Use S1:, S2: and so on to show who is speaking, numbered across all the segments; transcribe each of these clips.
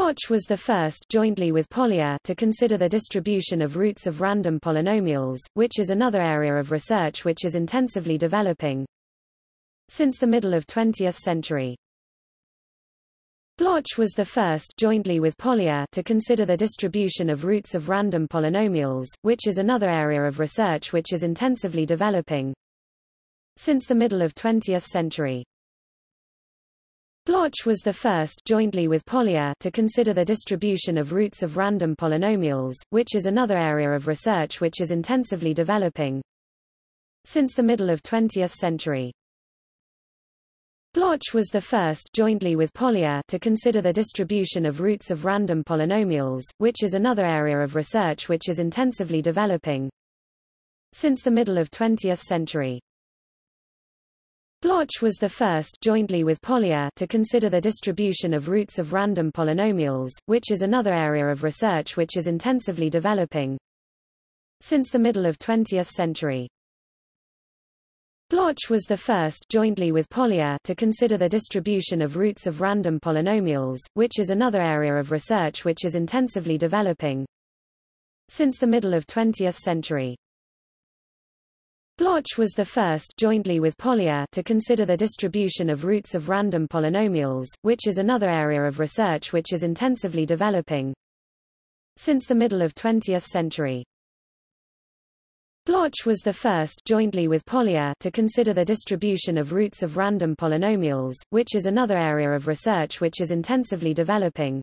S1: Bloch was the first jointly with Polya to consider the distribution of roots of random polynomials, which is another area of research which is intensively developing. Since the middle of 20th century, Bloch was the first jointly with Polya to consider the distribution of roots of random polynomials, which is another area of research which is intensively developing. Since the middle of 20th century, Bloch was the first jointly with Polya to consider the distribution of roots of random polynomials, which is another area of research which is intensively developing. Since the middle of 20th century, Bloch was the first jointly with Polya to consider the distribution of roots of random polynomials, which is another area of research which is intensively developing. Since the middle of 20th century, Bloch was the first jointly with Polya to consider the distribution of roots of random polynomials, which is another area of research which is intensively developing. Since the middle of 20th century, Bloch was the first jointly with Polya to consider the distribution of roots of random polynomials, which is another area of research which is intensively developing. Since the middle of 20th century, Bloch was the first jointly with Polya to consider the distribution of roots of random polynomials, which is another area of research which is intensively developing. Since the middle of 20th century, Bloch was the first jointly with Polya to consider the distribution of roots of random polynomials, which is another area of research which is intensively developing.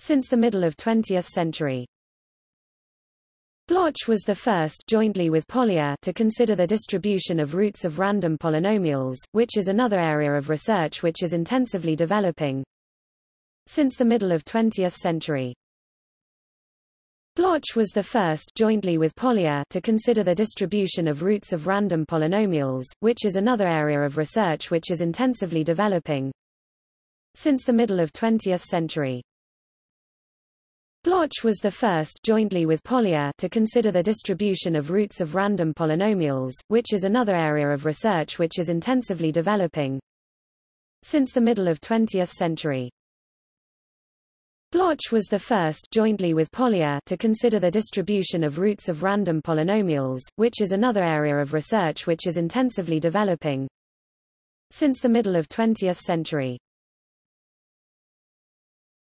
S1: Since the middle of 20th century, Bloch was the first jointly with Polya to consider the distribution of roots of random polynomials, which is another area of research which is intensively developing. Since the middle of 20th century, Bloch was the first jointly with Polya to consider the distribution of roots of random polynomials, which is another area of research which is intensively developing. Since the middle of 20th century, Bloch was the first jointly with Polya to consider the distribution of roots of random polynomials, which is another area of research which is intensively developing. Since the middle of 20th century, Bloch was the first jointly with Polya to consider the distribution of roots of random polynomials, which is another area of research which is intensively developing. Since the middle of 20th century,